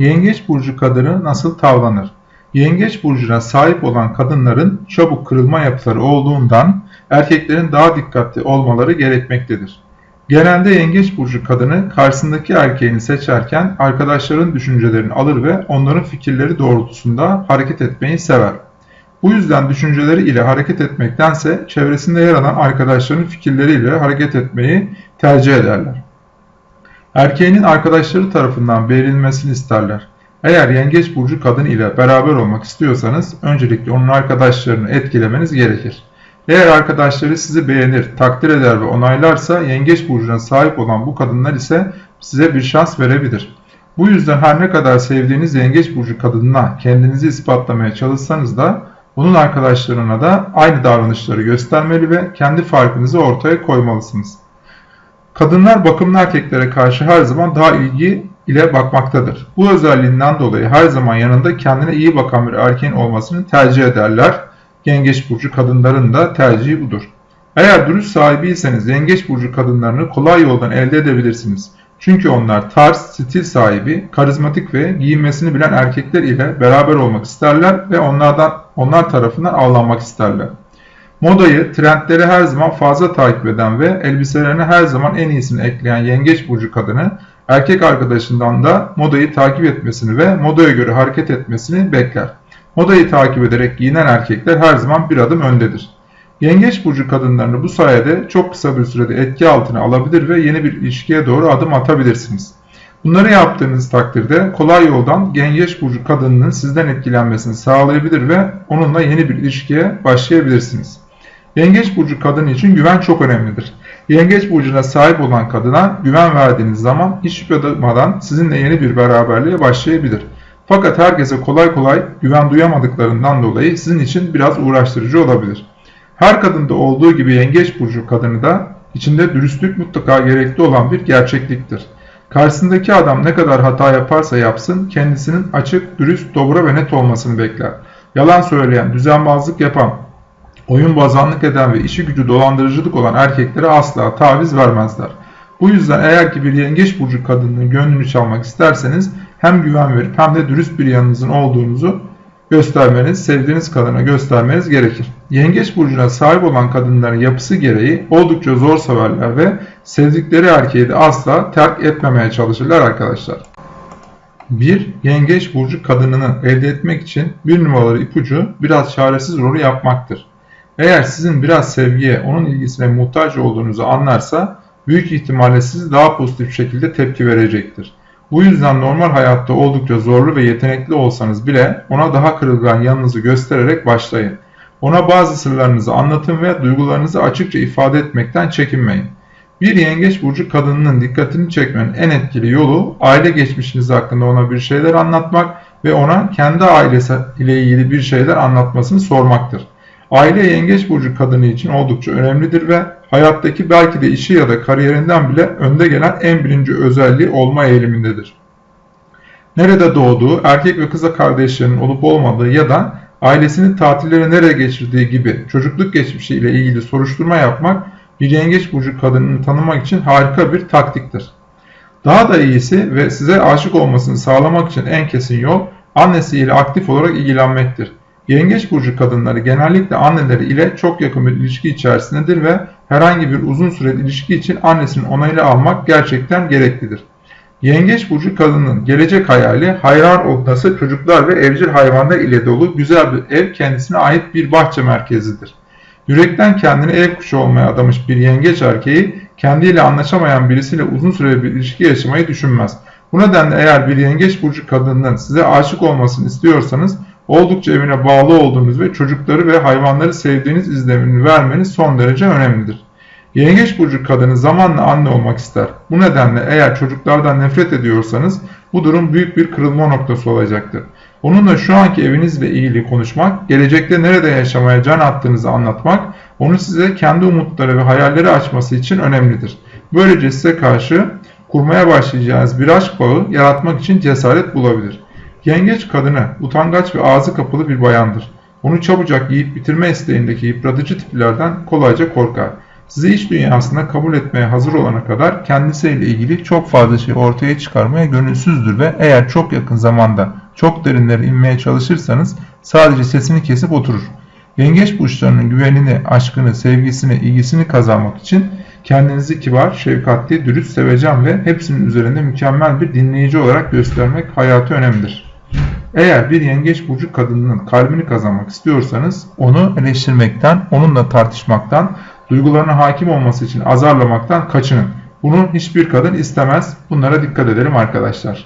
Yengeç burcu kadını nasıl tavlanır? Yengeç burcuna sahip olan kadınların çabuk kırılma yapıları olduğundan erkeklerin daha dikkatli olmaları gerekmektedir. Genelde yengeç burcu kadını karşısındaki erkeğini seçerken arkadaşların düşüncelerini alır ve onların fikirleri doğrultusunda hareket etmeyi sever. Bu yüzden düşünceleri ile hareket etmektense çevresinde yer alan arkadaşlarının fikirleriyle hareket etmeyi tercih ederler. Erkeğinin arkadaşları tarafından beğenilmesini isterler. Eğer yengeç burcu kadın ile beraber olmak istiyorsanız öncelikle onun arkadaşlarını etkilemeniz gerekir. Eğer arkadaşları sizi beğenir, takdir eder ve onaylarsa yengeç burcuna sahip olan bu kadınlar ise size bir şans verebilir. Bu yüzden her ne kadar sevdiğiniz yengeç burcu kadınına kendinizi ispatlamaya çalışsanız da onun arkadaşlarına da aynı davranışları göstermeli ve kendi farkınızı ortaya koymalısınız. Kadınlar bakımlı erkeklere karşı her zaman daha ilgi ile bakmaktadır. Bu özelliğinden dolayı her zaman yanında kendine iyi bakan bir erkeğin olmasını tercih ederler. Yengeç burcu kadınların da tercihi budur. Eğer dürüst sahibiyseniz yengeç burcu kadınlarını kolay yoldan elde edebilirsiniz. Çünkü onlar tarz, stil sahibi, karizmatik ve giyinmesini bilen erkekler ile beraber olmak isterler ve onlardan onlar tarafından avlanmak isterler. Modayı, trendleri her zaman fazla takip eden ve elbiselerine her zaman en iyisini ekleyen yengeç burcu kadını erkek arkadaşından da modayı takip etmesini ve modaya göre hareket etmesini bekler. Modayı takip ederek giyinen erkekler her zaman bir adım öndedir. Yengeç burcu kadınlarını bu sayede çok kısa bir sürede etki altına alabilir ve yeni bir ilişkiye doğru adım atabilirsiniz. Bunları yaptığınız takdirde kolay yoldan yengeç burcu kadınının sizden etkilenmesini sağlayabilir ve onunla yeni bir ilişkiye başlayabilirsiniz. Yengeç burcu kadın için güven çok önemlidir. Yengeç burcuna sahip olan kadına güven verdiğiniz zaman hiç şüphe duymadan sizinle yeni bir beraberliğe başlayabilir. Fakat herkese kolay kolay güven duyamadıklarından dolayı sizin için biraz uğraştırıcı olabilir. Her kadında olduğu gibi yengeç burcu kadını da içinde dürüstlük mutlaka gerekli olan bir gerçekliktir. Karşısındaki adam ne kadar hata yaparsa yapsın kendisinin açık, dürüst, dobra ve net olmasını bekler. Yalan söyleyen, düzenbazlık yapan, oyun bazanlık eden ve işi gücü dolandırıcılık olan erkeklere asla taviz vermezler. Bu yüzden eğer ki bir yengeç burcu kadının gönlünü çalmak isterseniz hem güven verip hem de dürüst bir yanınızın olduğunuzu göstermeniz, sevdiğiniz kadına göstermeniz gerekir. Yengeç burcuna sahip olan kadınların yapısı gereği oldukça zor severler ve sevdikleri erkeği de asla terk etmemeye çalışırlar arkadaşlar. Bir yengeç burcu kadınını elde etmek için bir numaralı ipucu biraz çaresiz rolü yapmaktır. Eğer sizin biraz sevgiye, onun ilgisine muhtaç olduğunuzu anlarsa büyük ihtimalle sizi daha pozitif şekilde tepki verecektir. Bu yüzden normal hayatta oldukça zorlu ve yetenekli olsanız bile ona daha kırılgan yanınızı göstererek başlayın. Ona bazı sırlarınızı anlatın ve duygularınızı açıkça ifade etmekten çekinmeyin. Bir yengeç burcu kadınının dikkatini çekmenin en etkili yolu aile geçmişiniz hakkında ona bir şeyler anlatmak ve ona kendi ailesi ile ilgili bir şeyler anlatmasını sormaktır. Aile yengeç burcu kadını için oldukça önemlidir ve hayattaki belki de işi ya da kariyerinden bile önde gelen en birinci özelliği olma eğilimindedir. Nerede doğduğu, erkek ve kıza kardeşlerinin olup olmadığı ya da ailesinin tatilleri nereye geçirdiği gibi çocukluk geçmişi ile ilgili soruşturma yapmak bir yengeç burcu kadınını tanımak için harika bir taktiktir. Daha da iyisi ve size aşık olmasını sağlamak için en kesin yol annesiyle aktif olarak ilgilenmektir. Yengeç burcu kadınları genellikle anneleri ile çok yakın bir ilişki içerisindedir ve herhangi bir uzun süreli ilişki için annesinin onayını almak gerçekten gereklidir. Yengeç burcu kadının gelecek hayali hayran odası çocuklar ve evcil hayvanlar ile dolu güzel bir ev kendisine ait bir bahçe merkezidir. Yürekten kendini ev kuşu olmaya adamış bir yengeç erkeği kendiyle anlaşamayan birisiyle uzun süreli bir ilişki yaşamayı düşünmez. Bu nedenle eğer bir yengeç burcu kadının size aşık olmasını istiyorsanız oldukça evine bağlı olduğunuz ve çocukları ve hayvanları sevdiğiniz izlenimini vermeniz son derece önemlidir. Yengeç burcu kadını zamanla anne olmak ister. Bu nedenle eğer çocuklardan nefret ediyorsanız bu durum büyük bir kırılma noktası olacaktır. Onunla şu anki evinizle ilgili konuşmak, gelecekte nerede yaşamaya can attığınızı anlatmak, onu size kendi umutları ve hayalleri açması için önemlidir. Böylece size karşı kurmaya başlayacağınız bir aşk bağı yaratmak için cesaret bulabilir. Yengeç kadını utangaç ve ağzı kapalı bir bayandır. Onu çabucak yiyip bitirme isteğindeki yıpratıcı tiplerden kolayca korkar. sizi iç dünyasında kabul etmeye hazır olana kadar kendisiyle ilgili çok fazla şey ortaya çıkarmaya gönülsüzdür ve eğer çok yakın zamanda çok derinlere inmeye çalışırsanız sadece sesini kesip oturur. Yengeç burçlarının güvenini, aşkını, sevgisini, ilgisini kazanmak için kendinizi kibar, şefkatli, dürüst, sevecen ve hepsinin üzerinde mükemmel bir dinleyici olarak göstermek hayatı önemlidir. Eğer bir yengeç burcu kadınının kalbini kazanmak istiyorsanız onu eleştirmekten, onunla tartışmaktan, duygularına hakim olması için azarlamaktan kaçının. Bunu hiçbir kadın istemez. Bunlara dikkat edelim arkadaşlar.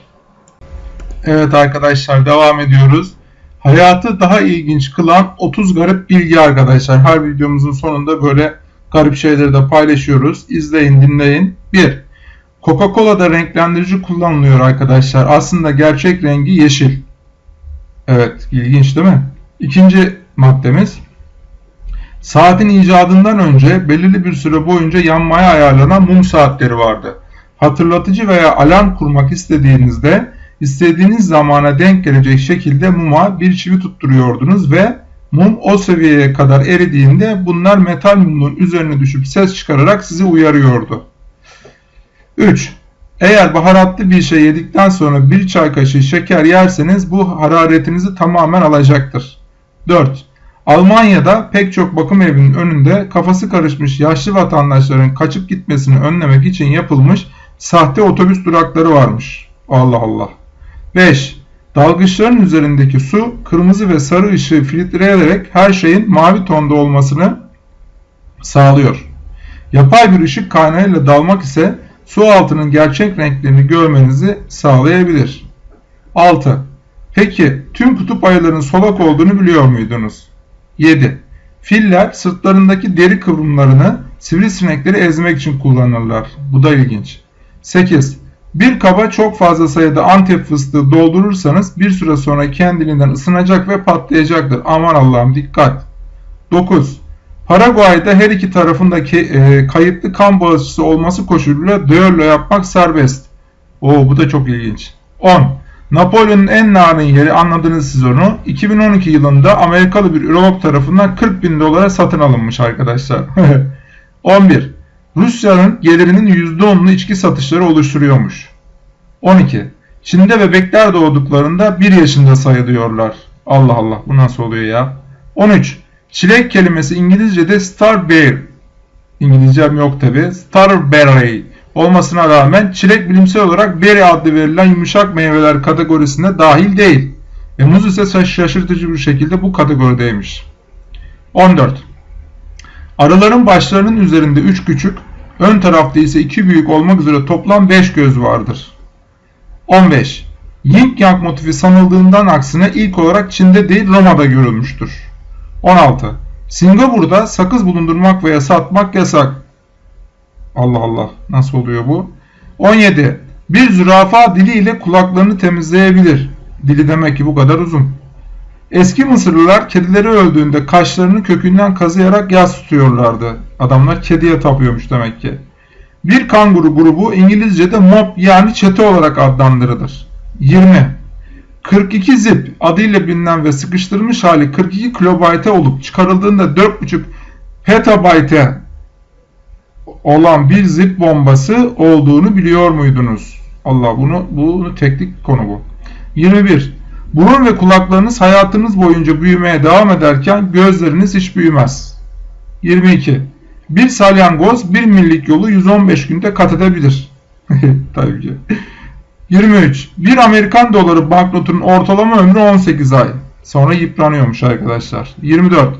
Evet arkadaşlar devam ediyoruz. Hayatı daha ilginç kılan 30 garip bilgi arkadaşlar. Her videomuzun sonunda böyle garip şeyleri de paylaşıyoruz. İzleyin, dinleyin. 1. Coca-Cola'da renklendirici kullanılıyor arkadaşlar. Aslında gerçek rengi yeşil. Evet, ilginç değil mi? İkinci maddemiz. Saatin icadından önce belirli bir süre boyunca yanmaya ayarlanan mum saatleri vardı. Hatırlatıcı veya alarm kurmak istediğinizde istediğiniz zamana denk gelecek şekilde muma bir çivi tutturuyordunuz ve mum o seviyeye kadar eridiğinde bunlar metal mumun üzerine düşüp ses çıkararak sizi uyarıyordu. 3. Eğer baharatlı bir şey yedikten sonra bir çay kaşığı şeker yerseniz bu hararetinizi tamamen alacaktır. 4. Almanya'da pek çok bakım evinin önünde kafası karışmış yaşlı vatandaşların kaçıp gitmesini önlemek için yapılmış sahte otobüs durakları varmış. Allah Allah. 5. Dalgıçların üzerindeki su kırmızı ve sarı ışığı filtreleyerek her şeyin mavi tonda olmasını sağlıyor. Yapay bir ışık kaynağıyla dalmak ise su altının gerçek renklerini görmenizi sağlayabilir. 6. Peki tüm kutup ayıların solak olduğunu biliyor muydunuz? 7. Filler sırtlarındaki deri kıvrımlarını sivrisinekleri ezmek için kullanırlar. Bu da ilginç. 8. Bir kaba çok fazla sayıda antep fıstığı doldurursanız bir süre sonra kendiliğinden ısınacak ve patlayacaktır. Aman Allah'ım dikkat. 9. Paraguay'da her iki tarafındaki e, kayıtlı kan bağışçısı olması koşuluyla düello yapmak serbest. Oo bu da çok ilginç. 10. Napolyon'un en narin yeri anladınız siz onu. 2012 yılında Amerikalı bir ürolog tarafından 40 bin dolara satın alınmış arkadaşlar. 11. Rusya'nın gelirinin %10'unu içki satışları oluşturuyormuş. 12. Çin'de bebekler doğduklarında 1 yaşında sayılıyorlar. Allah Allah bu nasıl oluyor ya? 13. Çilek kelimesi İngilizce'de starberry. İngilizcem yok tabi. Starberry olmasına rağmen çilek bilimsel olarak berry adlı verilen yumuşak meyveler kategorisine dahil değil. Ve muz ise şaşırtıcı bir şekilde bu kategorideymiş. 14. Arıların başlarının üzerinde 3 küçük, ön tarafta ise 2 büyük olmak üzere toplam 5 göz vardır. 15. Yin Yang motifi sanıldığından aksine ilk olarak Çin'de değil Roma'da görülmüştür. 16. Singapur'da sakız bulundurmak veya satmak yasak. Allah Allah nasıl oluyor bu? 17. Bir zürafa diliyle kulaklarını temizleyebilir. Dili demek ki bu kadar uzun. Eski Mısırlılar kedileri öldüğünde kaşlarını kökünden kazıyarak yas tutuyorlardı. Adamlar kediye tapıyormuş demek ki. Bir kanguru grubu İngilizce'de mob yani çete olarak adlandırılır. 20. 42 zip adıyla bilinen ve sıkıştırılmış hali 42 kilobayte olup çıkarıldığında 4.5 petabayte olan bir zip bombası olduğunu biliyor muydunuz? Allah bunu bunu teknik konu bu. 21. Burun ve kulaklarınız hayatınız boyunca büyümeye devam ederken gözleriniz hiç büyümez. 22. Bir salyangoz bir millik yolu 115 günde kat edebilir. Tabii ki. 23. Bir Amerikan doları banknotunun ortalama ömrü 18 ay. Sonra yıpranıyormuş arkadaşlar. 24.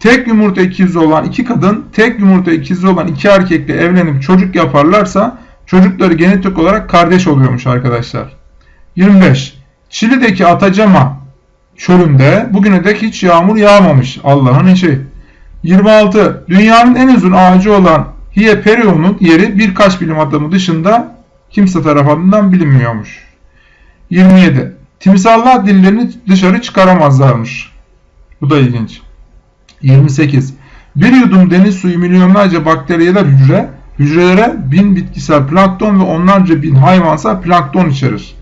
Tek yumurta ikizi olan iki kadın, tek yumurta ikizi olan iki erkekle evlenip çocuk yaparlarsa çocukları genetik olarak kardeş oluyormuş arkadaşlar. 25. Çili'deki Atacama çölünde bugüne dek hiç yağmur yağmamış. Allah'ın işi. 26. Dünyanın en uzun ağacı olan Hieperion'un yeri birkaç bilim adamı dışında kimse tarafından bilinmiyormuş. 27. Timsallar dillerini dışarı çıkaramazlarmış. Bu da ilginç. 28. Bir yudum deniz suyu milyonlarca bakteriyeler hücre, hücrelere bin bitkisel plankton ve onlarca bin hayvansal plankton içerir.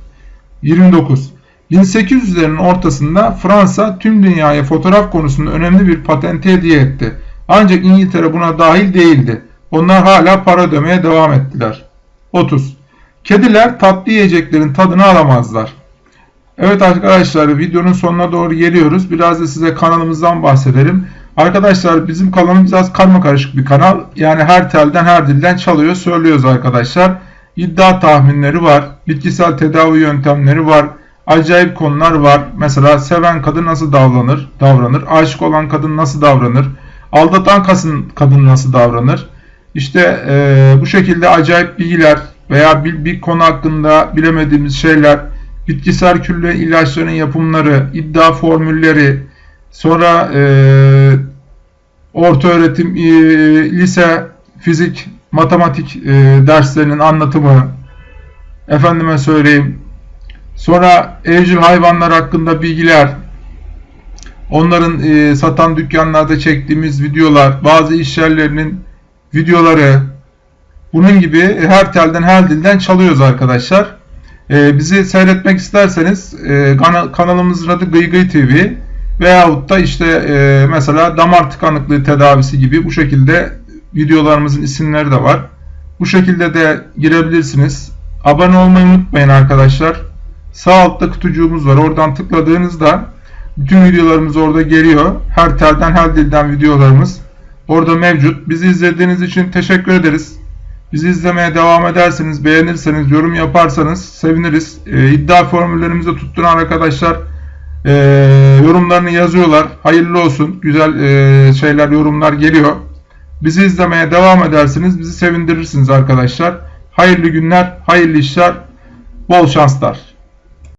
29. 1800'lerin ortasında Fransa tüm dünyaya fotoğraf konusunda önemli bir patente hediye etti. Ancak İngiltere buna dahil değildi. Onlar hala para ödemeye devam ettiler. 30. Kediler tatlı yiyeceklerin tadını alamazlar. Evet arkadaşlar videonun sonuna doğru geliyoruz. Biraz da size kanalımızdan bahsedelim. Arkadaşlar bizim kanalımız biraz karma karışık bir kanal. Yani her telden her dilden çalıyor söylüyoruz arkadaşlar. İddia tahminleri var. Bitkisel tedavi yöntemleri var. Acayip konular var. Mesela seven kadın nasıl davranır? Davranır. Aşık olan kadın nasıl davranır? Aldatan kadın nasıl davranır? İşte e, bu şekilde acayip bilgiler veya bir, bir konu hakkında bilemediğimiz şeyler, bitkisel külle ilaçların yapımları, iddia formülleri, sonra e, orta öğretim, e, lise, fizik, matematik e, derslerinin anlatımı, efendime söyleyeyim, sonra evcil hayvanlar hakkında bilgiler, onların e, satan dükkanlarda çektiğimiz videolar, bazı iş yerlerinin videoları, bunun gibi her telden her dilden çalıyoruz arkadaşlar. Ee, bizi seyretmek isterseniz e, kana- kanalımızın adı Gıy Gıy TV veyahut da işte e, mesela damar tıkanıklığı tedavisi gibi bu şekilde videolarımızın isimleri de var. Bu şekilde de girebilirsiniz. Abone olmayı unutmayın arkadaşlar. Sağ altta kutucuğumuz var. Oradan tıkladığınızda bütün videolarımız orada geliyor. Her telden her dilden videolarımız orada mevcut. Bizi izlediğiniz için teşekkür ederiz. Bizi izlemeye devam ederseniz, beğenirseniz, yorum yaparsanız seviniriz. Ee, iddia formüllerimizi tutturan arkadaşlar e, yorumlarını yazıyorlar. Hayırlı olsun. Güzel e, şeyler, yorumlar geliyor. Bizi izlemeye devam ederseniz bizi sevindirirsiniz arkadaşlar. Hayırlı günler, hayırlı işler, bol şanslar.